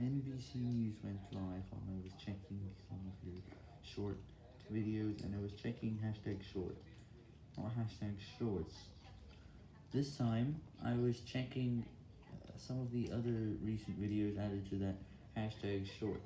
NBC News went live while I was checking some of your short videos and I was checking hashtag short not hashtag shorts. This time I was checking uh, some of the other recent videos added to that hashtag short.